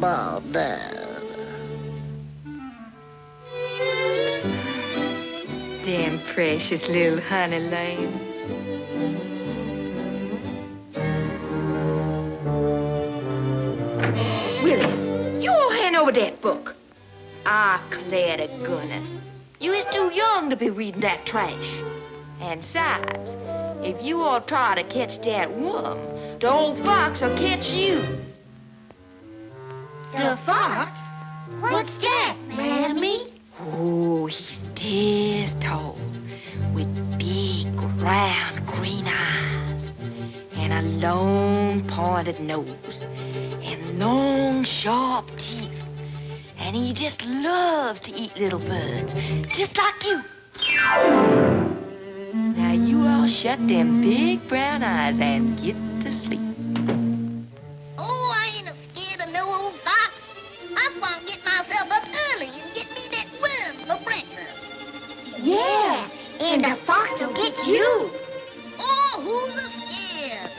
bald bird? Them precious little honey lambs. Willie, you all hand over that book. Ah, declare to goodness. You is too young to be reading that trash. And besides, if you all try to catch that worm, the old fox will catch you. The fox? What's that, Mammy? Oh, he's this tall, with big, round, green eyes, and a long, pointed nose, and long, sharp teeth. And he just loves to eat little birds, just like you. Now you all shut them big brown eyes and get to sleep. I want to get myself up early and get me that worm for breakfast. Yeah, and the fox will get you. Oh, who's scared?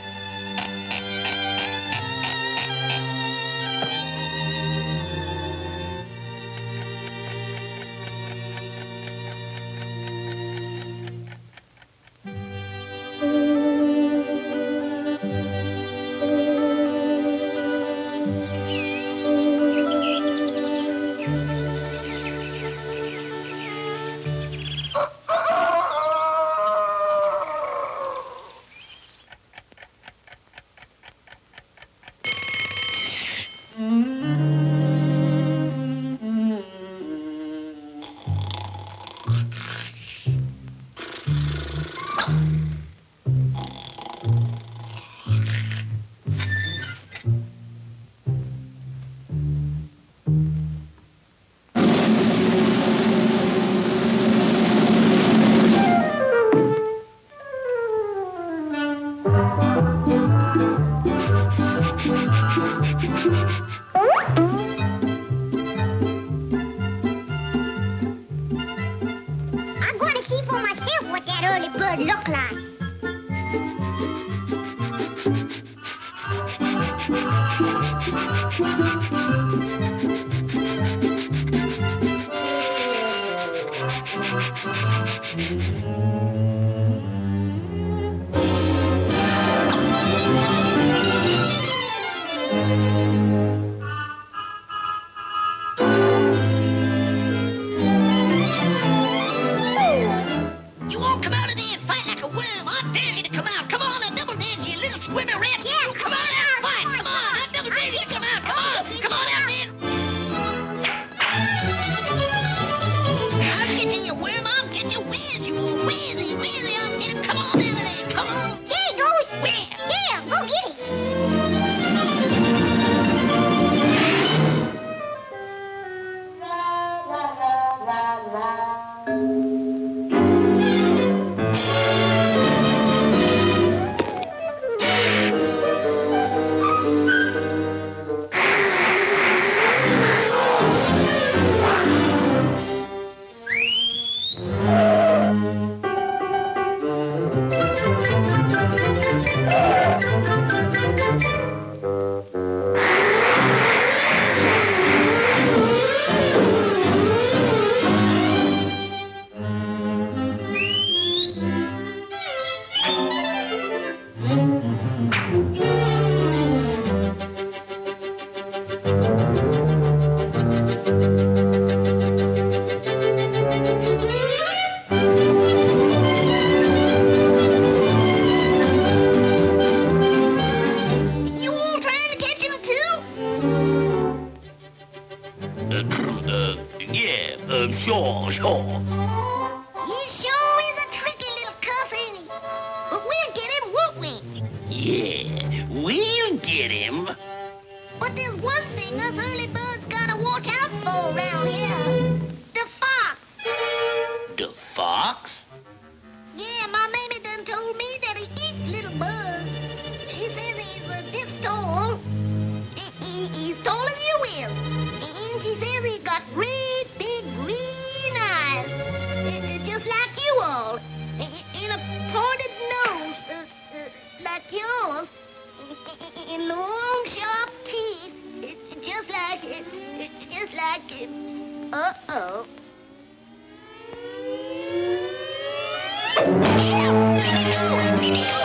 You We'll get him, won't we? Yeah, we'll get him. But there's one thing us early birds gotta watch out for around here. long, sharp teeth. It's just like it. It's just like it. Uh-oh. Help! Let me go! Let me go!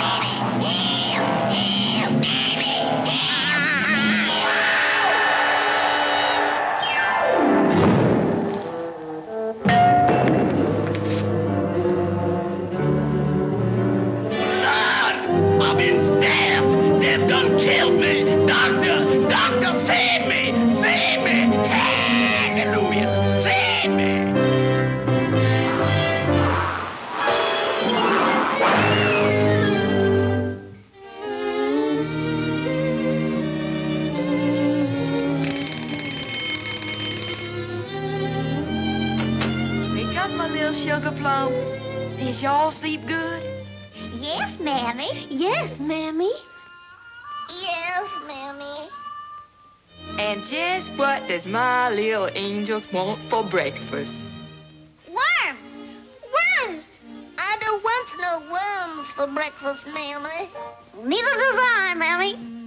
Did y'all sleep good? Yes, Mammy. Yes, Mammy. Yes, Mammy. And just what does my little angels want for breakfast? Worms! Worms! I don't want no worms for breakfast, Mammy. Neither does I, Mammy.